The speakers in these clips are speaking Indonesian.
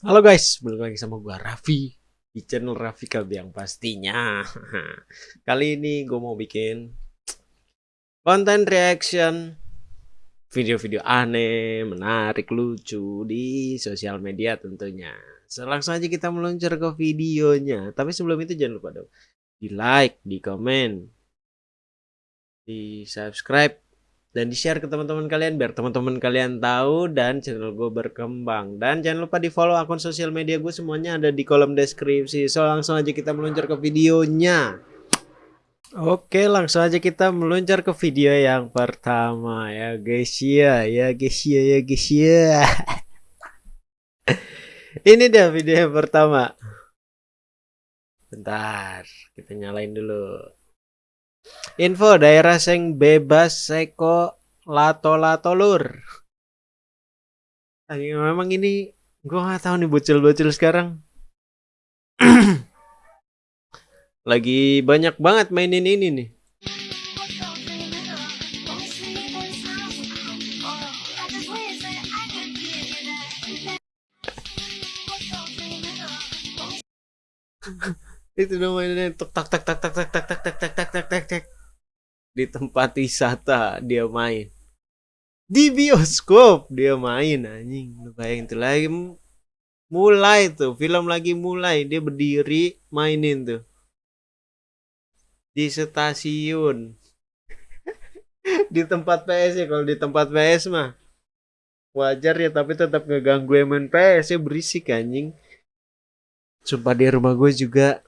Halo guys, balik lagi sama gua Raffi di channel Raffi yang pastinya. Kali ini gue mau bikin konten reaction video-video aneh, menarik, lucu di sosial media tentunya. So, langsung aja kita meluncur ke videonya. Tapi sebelum itu jangan lupa dong di like, di komen, di subscribe dan di share ke teman-teman kalian biar teman-teman kalian tahu dan channel gue berkembang. Dan jangan lupa di follow akun sosial media gue semuanya ada di kolom deskripsi. So langsung aja kita meluncur ke videonya. Oke langsung aja kita meluncur ke video yang pertama. Ya guys ya ya guys ya ya guys ya. Ini dia video yang pertama. Bentar kita nyalain dulu Info daerah sing bebas seko lato-lato lur. memang ini gua nggak tahu nih bocil-bocil sekarang. Lagi banyak banget mainin ini nih. itu namanya tak tak tak tak tak tak tak tak tak di tempat wisata dia main. Di bioskop dia main anjing. Lu bayangin tuh lagi mulai tuh film lagi mulai dia berdiri mainin tuh. Di stasiun. Di tempat PS ya kalau di tempat PS mah. Wajar ya tapi tetap ngeganggu main PS ya berisik anjing. Sumpah di rumah gue juga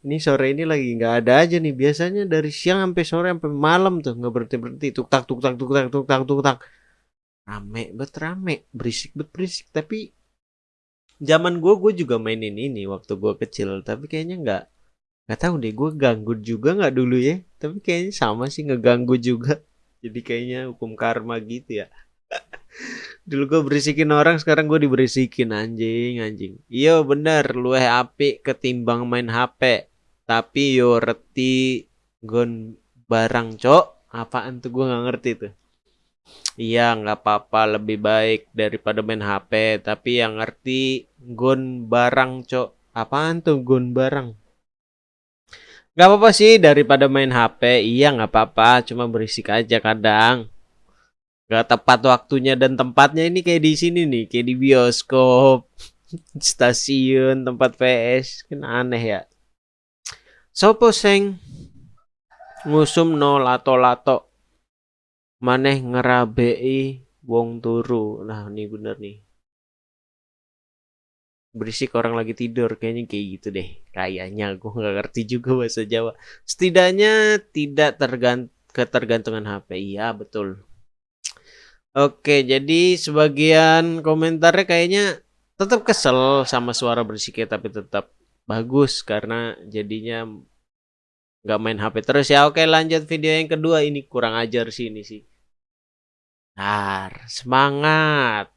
ini sore ini lagi nggak ada aja nih. Biasanya dari siang sampai sore sampai malam tuh nggak berhenti berhenti tuk tak tuk tak tuk tak tuk tak tuk tak. Rame bet rame. Berisik bet berisik. Tapi zaman gue gue juga mainin ini waktu gue kecil. Tapi kayaknya nggak nggak tahu deh. Gue ganggu juga nggak dulu ya. Tapi kayaknya sama sih ngeganggu juga. Jadi kayaknya hukum karma gitu ya. Dulu gue berisikin orang sekarang gue diberisikin. Anjing anjing. Iya bener. Luweh api ketimbang main HP tapi yo reti gon barang cok. Apaan tuh? Gue nggak ngerti tuh. Iya nggak apa-apa. Lebih baik daripada main HP tapi yang ngerti gon barang cok. Apaan tuh gon barang? Nggak apa-apa sih daripada main HP iya nggak apa-apa. Cuma berisik aja kadang. Nggak tepat waktunya dan tempatnya ini kayak di sini nih kayak di bioskop stasiun tempat PS kan aneh ya Sopo seng ngusum no lato-lato maneh ngerabei wong turu. Nah, ini bener nih. Berisik orang lagi tidur kayaknya kayak gitu deh. Kayaknya gue nggak ngerti juga bahasa Jawa. Setidaknya tidak tergant ketergantungan HP. Iya, betul. Oke, jadi sebagian komentarnya kayaknya tetap kesel sama suara berisiknya tapi tetap bagus karena jadinya nggak main HP terus ya. Oke lanjut video yang kedua. Ini kurang ajar sih ini sih. Nah, semangat